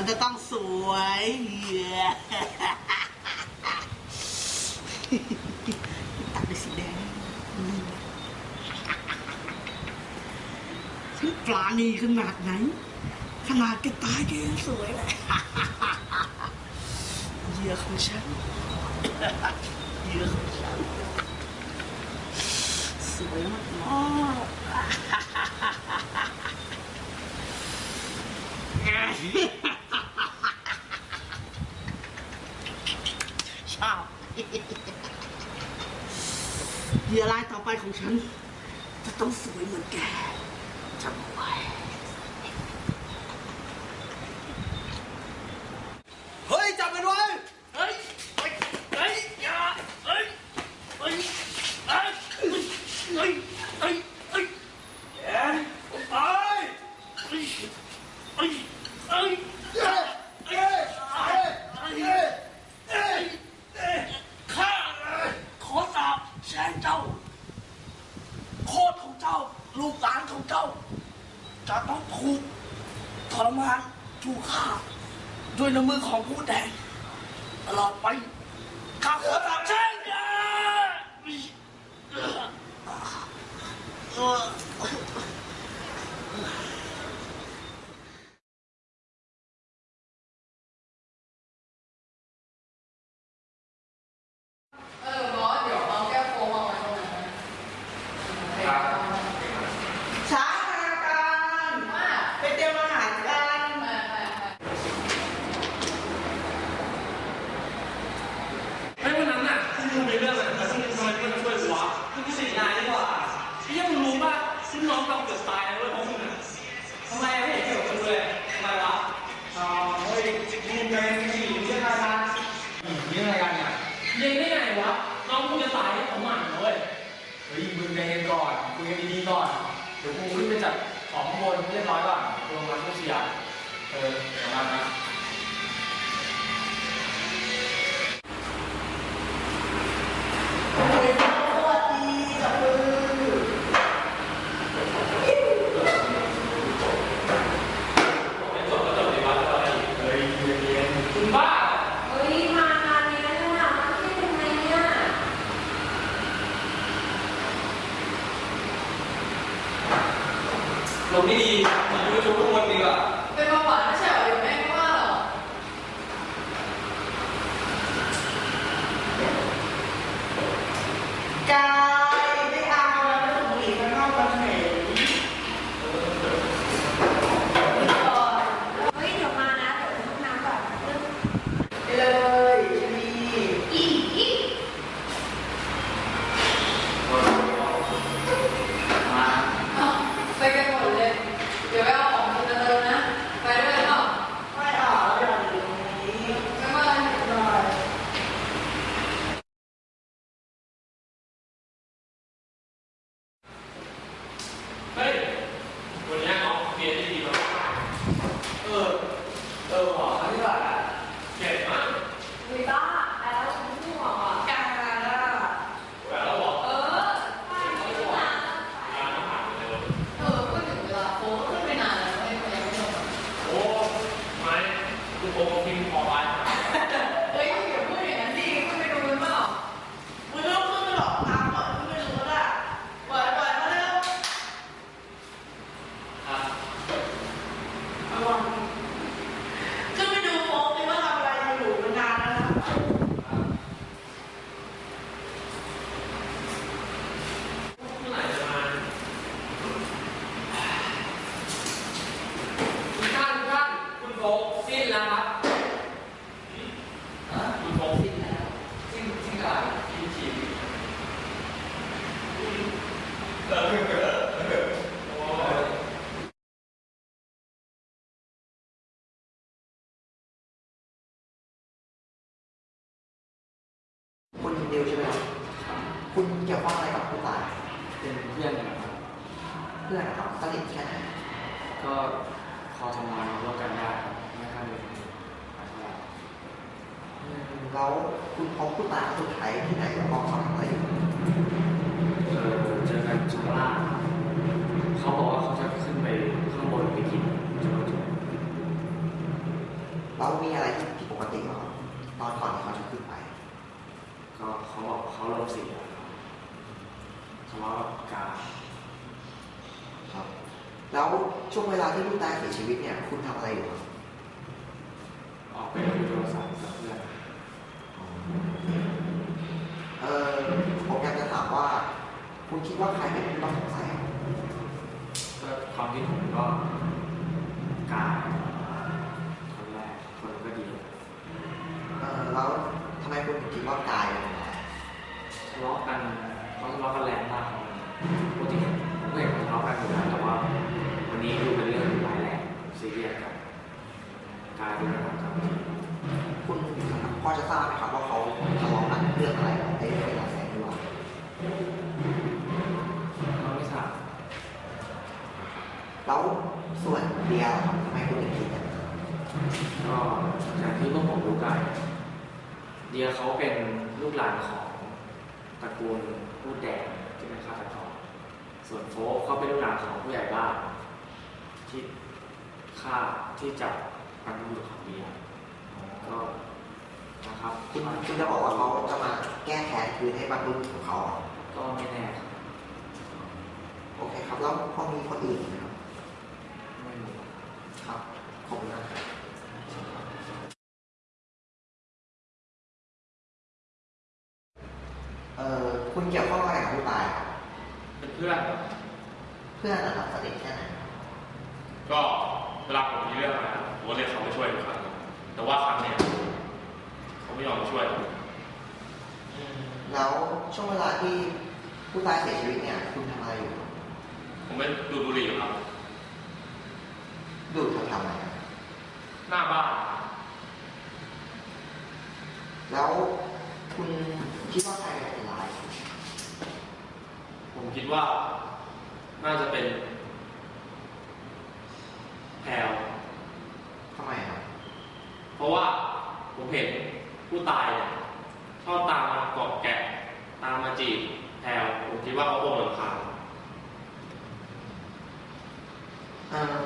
มันจะต้องสวยตัดเป็นสีแดงนี่ปลานีขนาดไหน ขนาดแกตายแกยังสวยเลยเยอะอของฉันเยอะอของฉันสวยมากๆ Yeah. ชอบเหยื่อรายต่อไปของฉัน จะต้องสวยเหมือนแกจำ ด้วยน้ำมือของผู้แดงตลอดไปข้าขอสาบแช่ง ลงที่ดีมันอยู่ในชุดทุกคนดีกว่า 跟他玩笑有没有 เกี่ยวข้องอะไรกับผู้ตายเป็นเพื่อนกันครับเพื่อนนะครับสนิทแค่ไหนก็พอทำงานร่วมกันได้ครับไม่ค่อยมีปัญหาเท่าไหร่อืมแล้วคุณพบผู้ตายครั้งสุดท้ายที่ไหนแล้วก็เขาทำอะไรอยู่เออเจอกันชั้นล่างครับเขาบอกว่าเขาจะขึ้นไปข้างบนไปกินจุดจุดแล้วมีอะไรที่ผิดปกติไหมครับตอนก่อนที่เขาจะขึ้นไป ก็เขาบอกเขาลมเสียครับ ทะเลาะกับกาครับ แล้วช่วงเวลาที่ผู้ตายเสียชีวิตเนี่ย คุณทำอะไรอยู่ครับออกไปคุยโทรศัพท์กับเพื่อนเออผมอยากจะถามว่า คุณคิดว่าใครเป็นผู้ต้องสงสัยครับก็ความคิดผมก็กาคนแรกคนก็ดีเออแล้วทำไมคุณถึงคิดว่ากายเป็นคนร้ายทะเลาะกัน เขาทะเลาะกันแรงมากครับปกติผมก็เห็นทะเลาะกันอยู่แล้วแต่ว่า วันนี้ดูเป็นเรื่องร้ายแรงซีเรียสกันกลายเป็นแบบครับคุณพ่อจะทราบไหมครับว่าเขาทะเลาะกันเรื่องอะไรไอ้เรื่องเวลาแสงหรือว่าเขาไม่ทราบแล้วส่วนเดียร์ครับทำไมคุณถึงคิดอย่างนั้นก็จากที่พวกผมรู้กันเดียเขาเป็นลูกหลานของ ตระกูลพูดแดงที่เป็นฆาตกรส่วนโฟกเขาเป็นลูกหลานของผู้ใหญ่บ้านที่ฆ่าที่จับบรรพบุรุษของเดียก็นะครับคุณคุณจะบอกว่าเขาจะมาแก้แค้นคืนให้บรรลุของเขาเหรอก็ไม่แน่ครับโอเคครับแล้วพอมีคนอื่นไหมครับไม่รู้ครับขอบคุณนะครับ เอ่อคุณเกี่ยวข้องอะไรกับผู้ตายครับเป็นเพื่อนครับเพื่อนนะครับสนิทแค่ไหนก็เวลาผมมีเรื่องอะไรผมก็เรียกเขามาช่วยทุกครั้งแต่ว่าครั้งเนี้ยเขาไม่ยอมมาช่วยผมแล้วช่วงเวลาที่ผู้ตายเสียชีวิตเนี่ย คุณทำอะไรอยู่ผมไม่ดูดบุหรี่ครับดูดแถวๆไหนครับหน้าบ้านแล้วคุณคิดว่าใครเป็นคนร้าย ผมคิดว่าน่าจะเป็นแพลวทำไมครับเพราะว่าผมเห็นผู้ตายเนี่ยชอบตามมาเกาะแกะตามมาจีบแพลวผมคิดว่าเขาคงรำคาญเอ่อ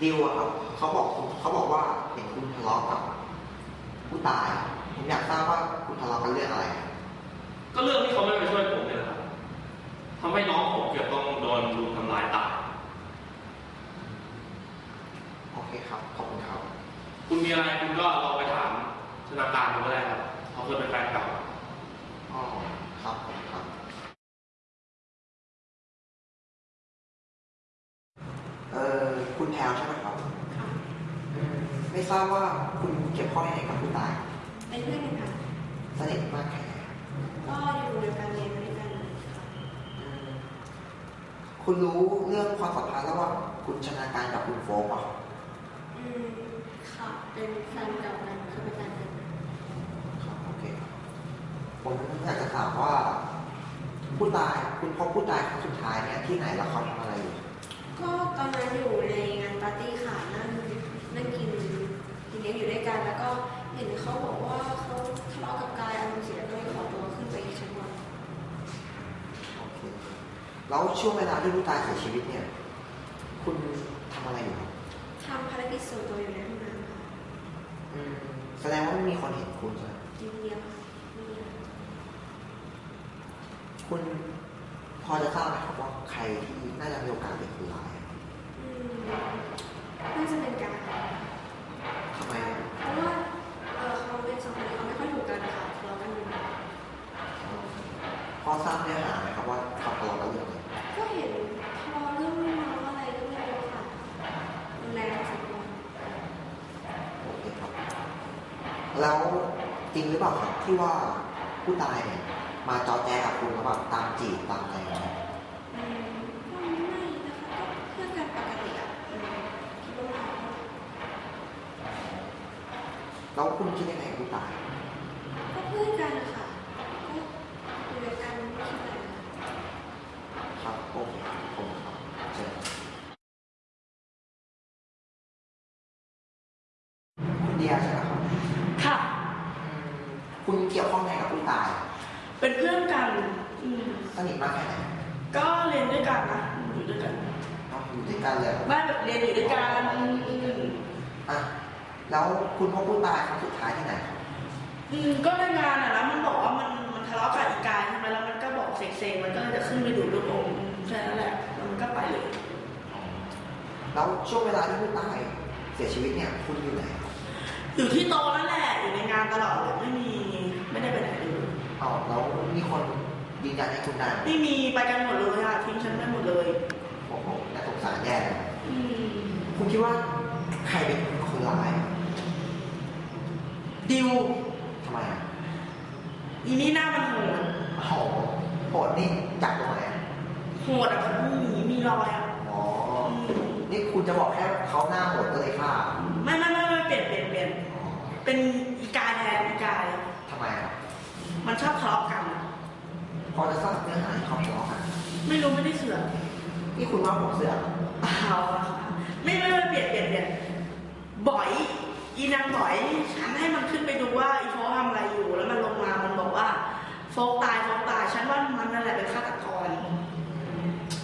ดิวอะครับเขาบอกเขาบอกว่าเห็นคุณทะเลาะกับผู้ตาย ผมอยากทราบว่าคุณทะเลาะกันเรื่องอะไร ก็เรื่องที่เขาไม่มาช่วยผมเนี่ยนะครับทำให้น้องผมเกือบต้องโดนลุมทำร้ายตายโอเคครับ ขอบคุณครับ คุณมีอะไรคุณก็ลองไปถามธนาคารดูก็ได้ครับเขาเคยเป็นแฟนเก่าอ๋อครับผมครับเอ่อคุณแพลวใช่ไหมครับค่ะอืมไม่ทราบว่าคุณเกี่ยวข้องยังไงกับผู้ตายเป็นเพื่อนกันค่ะสนิทมากแค่ไหน ก็อยู่ในการเรียนด้วยกันค่ะอืมคุณรู้เรื่องความสัมพันธ์ระหว่างคุณชนาการกับคุณโฟกป่ะอืมค่ะเป็นแฟนเก่ากันคือเป็นแฟนกันครับโอเคครับผมอยากจะถามว่าผู้ตายคุณพบผู้ตายครั้งสุดท้ายเนี่ยที่ไหนแล้วเขาทำอะไรอยู่ก็ตอนนั้นอยู่ในงานปาร์ตี้ค่ะนั่งนั่งกินกินเลี้ยงอยู่ด้วยกันแล้วก็เห็นเขาบอกว่าเขาทะเลาะกับกายอารมณ์เสียก็เลยขอตัว ขึ้นไปชั้นบนโอเคแล้วช่วงเวลาที่ผู้ตายเสียชีวิตเนี่ย คุณทำอะไรอยู่ครับทำภารกิจส่วนตัวอยู่ในห้องน้ำค่ะอืมแสดงว่าไม่มีคนเห็นคุณใช่ไหมจริงเดียวค่ะไม่มีอะไรคุณพอจะทราบไหมครับว่าใครที่น่าจะมีโอกาสเป็นคนร้ายอะอืมน่าจะเป็นการทำไมอะ เพราะว่าเออเขาเป็นสองคนเขาไม่ค่อยถูกกันค่ะทะเลาะกันอยู่ พอทราบเนื้อหาไหมครับว่าเขาทะเลาะกันเรื่องอะไรก็เห็นทะเลาะเรื่องเมาอะไรก็ไม่รู้ค่ะรุนแรงพอสมควรโอเคครับ แล้วจริงหรือเปล่าครับที่ว่าผู้ตายเนี่ยมาจอแจกับคุณแล้วแบบตามจีบตามอะไรอย่างเงี้ยอืมก็ไม่นะคะก็เพื่อนกันปกติอะอืมคิดว่าไม่แล้วคุณคิดยังไงกับผู้ตาย ก็เพื่เกี่ยวข้องไงกับผู้ตาย เป็นเพื่อนกันอืม สนิทมากแค่ไหนก็เรียนด้วยกันนะอยู่ด้วยกันเอาอยู่ด้วยกันเลยบ้านแบบเรียนอยู่ด้วยกันอืมอะแล้วคุณพบผู้ตายครั้งสุดท้ายที่ไหนครับอืมก็ในงานอะแล้วมันบอกว่ามันมันทะเลาะกับอีกายใช่ไหมแล้วมันก็บอกเซ็งๆมันก็เลยจะขึ้นไปดูดลูกอมแค่นั้นแหละแล้วมันก็ไปเลยแล้วช่วงเวลาที่ผู้ตายเสียชีวิตเนี่ยคุณอยู่ไหนอยู่ที่โตะนั่นแหละอยู่ในงานตลอดเลยไม่มีไม่ได้ไปไหนเลยอ๋อแล้วมีคน ยืนยันให้คุณได้ไหมไม่มีไปกันหมดเลยอะทิ้งฉันไปหมดเลยโอ้โหน่าสงสารแย่เลยอืมคุณคิดว่าใครเป็นคนร้ายดิวทำไมอะอีนี่หน้ามันโหดโอ้โหโหดนี่จับตรงไหนอะโหดอะแบบมีมีรอยอะอ๋อนี่คุณจะบอกแค่เขาหน้าโหดก็เลยฆ่าไม่ไม่ไม่ไม่เปลี่ยนเปลี่ยนเปลี่ยนอ๋อเป็นอีกายแทนอีกายทำไมอะมันชอบทะเลาะกัน พอจะทราบเนื้อหาที่เขาทะเลาะกันไม่รู้ไม่ได้เสือกนี่คุณว่าผมเสือกเอาอะค่ะไม่ไม่ไม่เปลี่ยนเปลี่ยนเปลี่ยนบ่อยอีนางบ่อยฉันให้มันขึ้นไปดูว่าอีโฟกทำอะไรอยู่ แล้วมันลงมามันบอกว่าโฟกตายโฟกตายฉันว่ามันนั่นแหละเป็นฆาตกร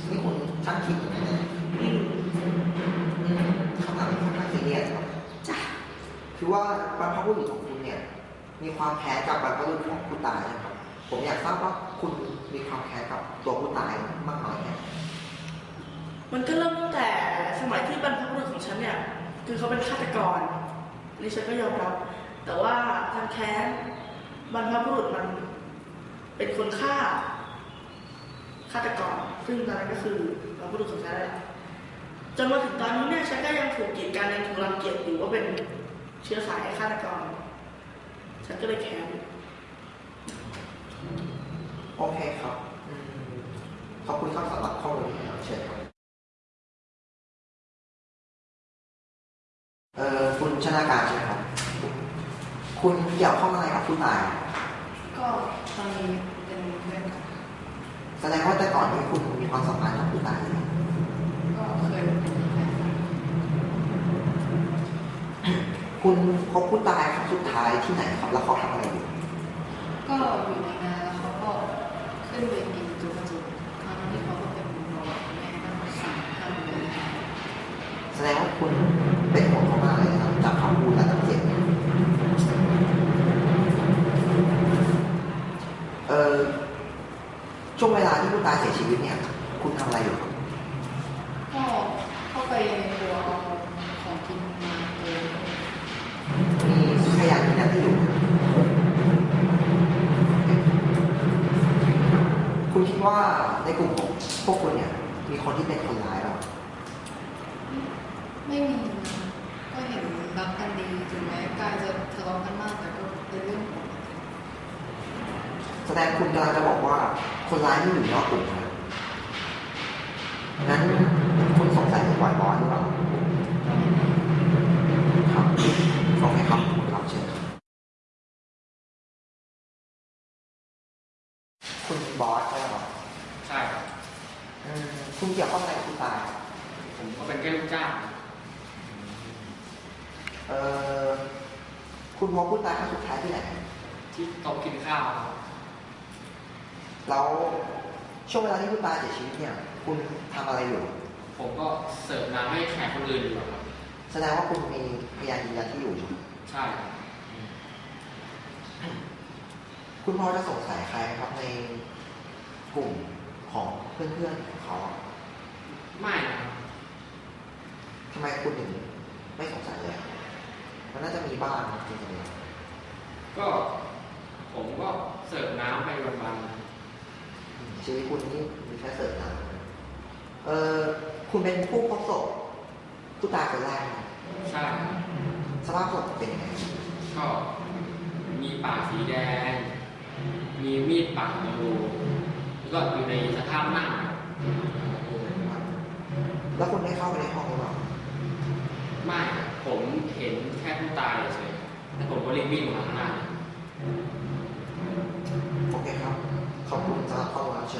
นี่คุณช่างคิดอย่างนี้นอืมอืมคำถามนี้ค่อนข้างซีเรียสครับจ้ะคือว่าบรรพบุรุษของคุณเนี่ย มีความแค้นกับบรรพบุรุษของผู้ตายนะครับ ผมอยากทราบว่าคุณมีความแค้นกับตัวผู้ตายมากน้อยแค่ไหนมันก็เริ่มตั้งแต่สมัยที่บรรพบุรุษของฉันเนี่ย คือเขาเป็นฆาตกรนี่ฉันก็ยอมรับ แต่ว่าทางแค้นบรรพบุรุษมันเป็นคนฆ่าฆาตกร ซึ่งตอนนั้นก็คือบรรพบุรุษของฉันแหละจนมาถึงตอนนี้เนี่ยฉันก็ยังถูกกีดกันยังถูกรังเกียจอยู่ว่าเป็นเชื้อสายฆาตกร ฉันก็เลยแค้น โอเคครับอืมขอบคุณครับสำหรับข้อมูลนี้ครับเชิญครับเอ่อคุณชนาการใช่ไหมครับ คุณเกี่ยวข้องอะไรกับผู้ตาย ก็ตอนนี้เป็นเพื่อนกันแสดงว่าแต่ก่อนที่คุณมีความสัมพันธ์กับผู้ตายไหมก็เคยเป็นแฟนกันคุณพบผู้ตายครั้งสุดท้ายที่ไหนครับ แล้วเขาทำอะไรอยู่ก็อยู่ในงานแล้วเขึ้นไปกินจุกจุกครั้งที่เขาก็เป็นรอแม่ตั้งสี่ห้าเดือนแสดงว่าคุณเป็นห่วงเขามากเลยนะครับจากคำพูดและน้ำเสียงเนี่ออช่วงเวลาที่คุณตาเสียชีวิตเนี่ย คุณทำอะไรอยู่ครับ ก็เข้าไปในครัวเอาของกินมาเอง มีพยานยืนยันที่อยู่ คุณคิด ว่าในกลุ่มของพวกคุณเนี่ย มีคนที่เป็นคนร้ายหรอไม่มีนะก็เห็นรักกันดีถึงแม้กายจะทะเลาะกันมากแต่ก็เป็นเรื่องปกติแสดงคุณกำลังจะบอกว่าคนร้ายที่อยู่นอกกลุ่มนะงั้นคุณสงสัยถึงบอยบอยหรือเปล่าครับโอเคครับคุณครับเชิญครับคุณบอสใช่ไหมครับ ใช่ครับ อืมคุณเกี่ยวข้องอะไรกับคุณตาย ผมก็เป็นแค่ลูกจ้าง เอ่อคุณพบผู้ตายครั้งสุดท้ายที่ไหน ที่โต๊ะกินข้าวครับ แล้ว ช่วงเวลาที่ผู้ตายเสียชีวิตเนี่ย คุณทำอะไรอยู่ ผมก็เสิร์ฟน้ำให้แขกคนอื่นอยู่ครับแสดงว่าคุณมีพยานยืนยันที่อยู่ ใช่ครับคุณพอจะสงสัยใครไหมครับในกลุ่มของเพื่อนๆของเขาอะไม่นะครับทำไมคุณถึงไม่สงสัยเลยอะมันน่าจะมีบ้างจริงๆ ก็ผมก็เสิร์ฟน้ำไปวัน ชีวิตคุณนี่มีแค่เสิร์ฟน้ำเออคุณเป็นผู้พบศพผู้ตายคนแรกไหมๆใช่ครับสภาพศพเป็นยังไงก็มีปากสีแดง มีมีดปักอยู่แล้วก็อยู่ในสภาพนั่งครับแล้วคุณได้เข้าไปในห้องหรือเปล่าไม่ครับผมเห็นแค่ผู้ตายเฉยๆแล้วผมก็รีบวิ่งออกมาข้างหน้าอ 他不能在他不架下